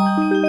Música